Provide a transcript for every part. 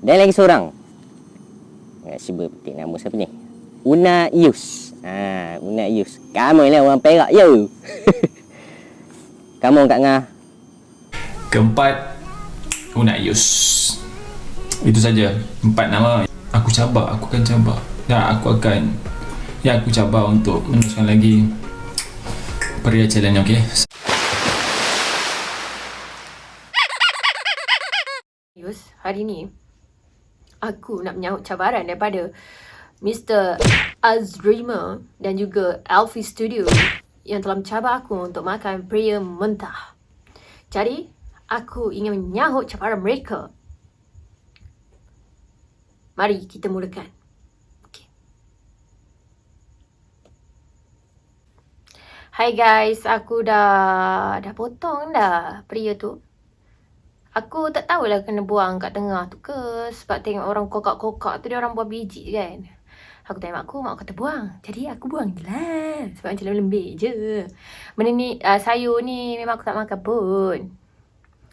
Dan lagi seorang. Ya, cuba petik nama siapa ni? Una Yus. Ha, Una Yus. Kamu lah orang Perak yo. Kamu Kak Ngah. Keempat Una Yus Itu saja Empat nama Aku cabar Aku akan cabar Dan aku akan Ya aku cabar untuk Meneruskan lagi Peria challenge okay Yus, hari ni aku nak menyahut cabaran daripada Mr. Azrima dan juga Alfie Studio yang telah mencabar aku untuk makan pria mentah. Jadi, aku ingin menyahut cabaran mereka. Mari kita mulakan. Okay. Hai guys, aku dah dah potong dah pria tu. Aku tak tahulah kena buang kat tengah tu ke Sebab tengok orang kokak-kokak tu dia orang buang biji kan Aku tanya mak aku, mak kata buang Jadi aku buang je lah Sebab macam lembik je Benda ni, uh, sayur ni memang aku tak makan pun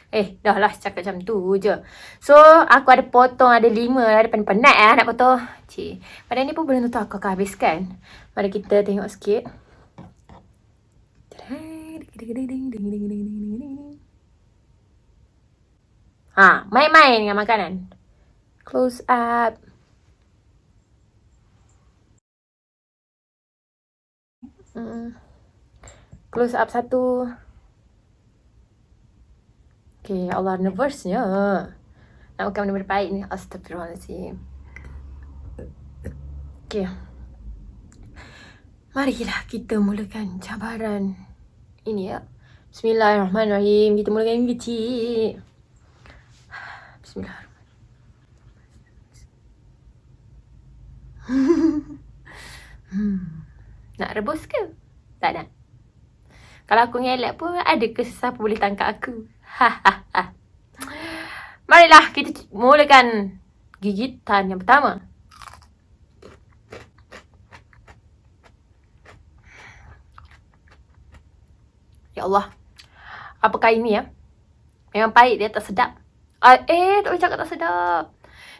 Eh, dah lah cakap macam tu je So, aku ada potong, ada lima lah Ada penat lah nak potong Cik, pada ni pun benda tu aku akan habiskan Mari kita tengok sikit Ha, main-main dengan makanan. Close up. Close up satu. Okay, Allah nervousnya. Nak makan benda-benda baik ni. Astagfirullahaladzim. Okay. Marilah kita mulakan cabaran ini ya. Bismillahirrahmanirrahim. Kita mulakan ini kecil. Hmm. Nak rebus ke? Tak nak. Kalau aku ngelak pun ada ke sesiapa boleh tangkap aku? Marilah kita mulakan gigitan yang pertama. Ya Allah. Apakah ini ya? Memang pahit dia tak sedap. Uh, eh, tak boleh cakap tak sedap.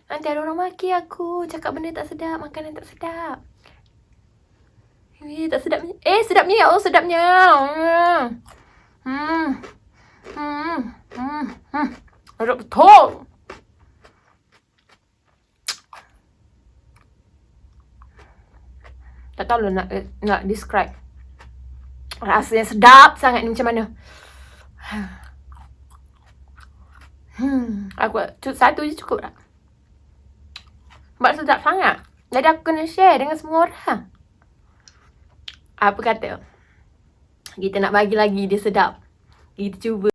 Nanti ada orang maki aku. Cakap benda tak sedap. Makanan tak sedap. Eh, tak sedap. Eh, sedapnya ya Allah, sedapnya. Hmm. Hmm. Hmm. Hmm. hmm. Sedap betul. Tak tahu lah nak, nak describe. Rasanya sedap sangat ni macam mana. Hmm, aku satu je cukup tak? Sebab sedap sangat. Jadi aku kena share dengan semua orang. Apa kata? Kita nak bagi lagi dia sedap. Kita cuba.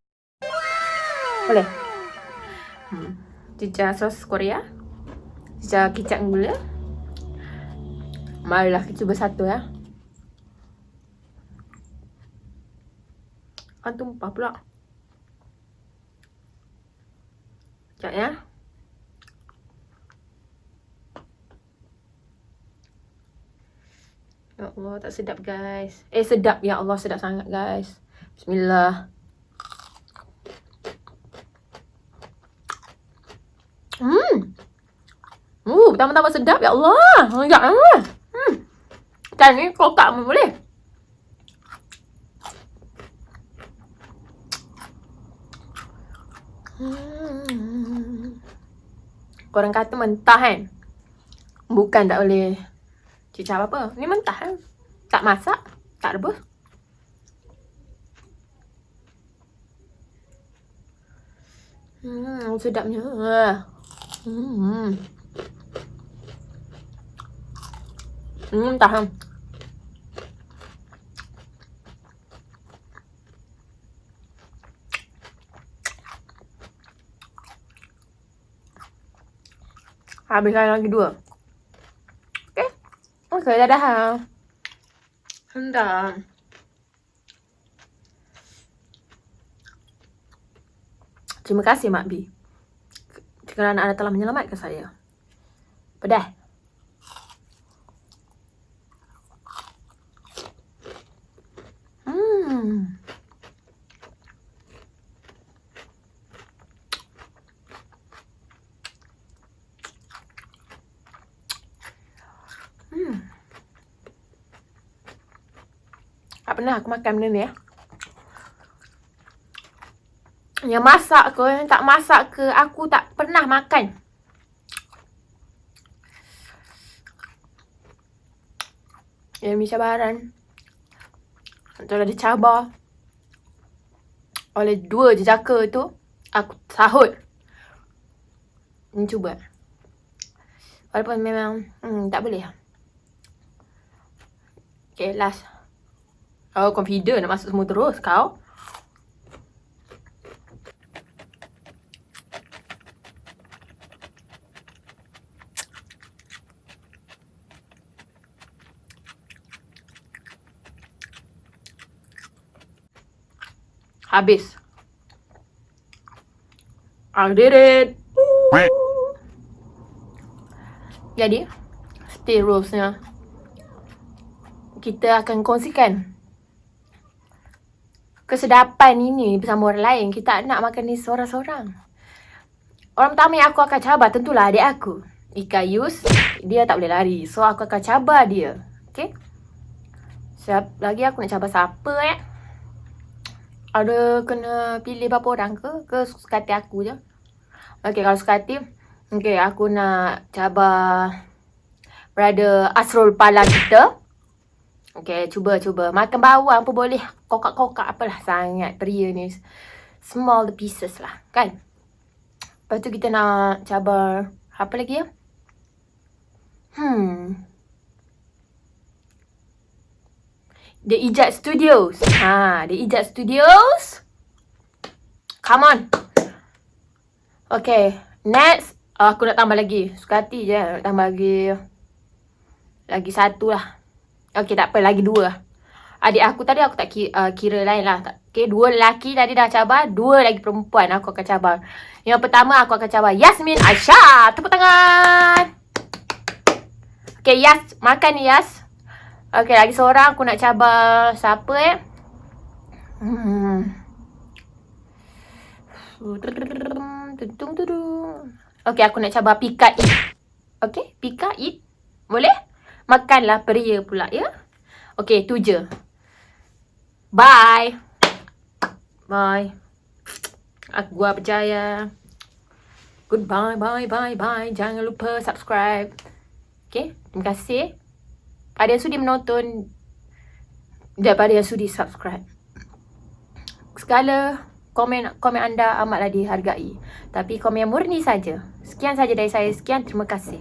Boleh? Hmm. Cicah sos Korea. Cicah kicap gula. Marilah kita cuba satu ya. Kan tumpah pula. Sekejap ya. Ya Allah, tak sedap guys. Eh, sedap. Ya Allah, sedap sangat guys. Bismillah. Hmm. Uh, pertama-tama sedap. Ya Allah. Enggak. Hmm. Kan ni kokak pun boleh. Hmm. Korang kata mentah kan? Bukan tak boleh cicah apa-apa. Ni mentah kan? Tak masak, tak rebus. Hmm, sedapnya. Hmm. Hmm, mentah kan? Habiskan lagi dua. Okay. Okay, dadah. Hendak. Terima kasih Mak B. Kerana anda telah menyelamatkan saya. Pedah. Hmm. Pernah aku makan benda ni. Eh. Yang masak ke, yang tak masak ke, aku tak pernah makan. Yang mi cabaran. Antara ada cabar. Oleh dua jejaka tu, aku sahut. Ni cuba. Walaupun memang hmm, tak boleh. Okay, last. Oh, confident nak masuk semua terus kau. Habis. I did it. Jadi, stay rulesnya. Kita akan kongsikan kesedapan ini bersama orang lain. Kita nak makan ni seorang-seorang. Orang pertama yang aku akan cabar tentulah adik aku. Ika Yus, dia tak boleh lari. So, aku akan cabar dia. Okay? Siap lagi aku nak cabar siapa eh? Ada kena pilih berapa orang ke? Ke suka hati aku je? Okay, kalau suka hati, okay, aku nak cabar Brother Asrul Pala kita. Okay, cuba, cuba. Makan bawang pun boleh. Kokak-kokak apalah sangat pria ni. Small the pieces lah, kan? Lepas tu kita nak cabar apa lagi ya? Hmm. The Ijat Studios. Ha, The Ijat Studios. Come on. Okay, next. Aku nak tambah lagi. Suka hati je. Nak tambah lagi. Lagi satu lah. Okay, tak apa. Lagi dua Adik aku tadi aku tak kira, uh, kira lain lah. Okay, dua lelaki tadi dah cabar. Dua lagi perempuan aku akan cabar. Yang pertama aku akan cabar Yasmin Aisyah. Tepuk tangan. Okay, Yas. Makan ni, Yas. Okay, lagi seorang aku nak cabar siapa eh? Hmm. Okay, aku nak cabar Pika Eat. Okay, Pika Eat. Boleh? Makanlah pria pula, ya? Okay, tu je. Bye. Bye. Aku gua percaya. Goodbye, bye, bye, bye. Jangan lupa subscribe. Okay, terima kasih. Pada yang sudi menonton daripada yang sudi subscribe. Segala komen komen anda amatlah dihargai. Tapi komen yang murni saja. Sekian saja dari saya. Sekian, terima kasih.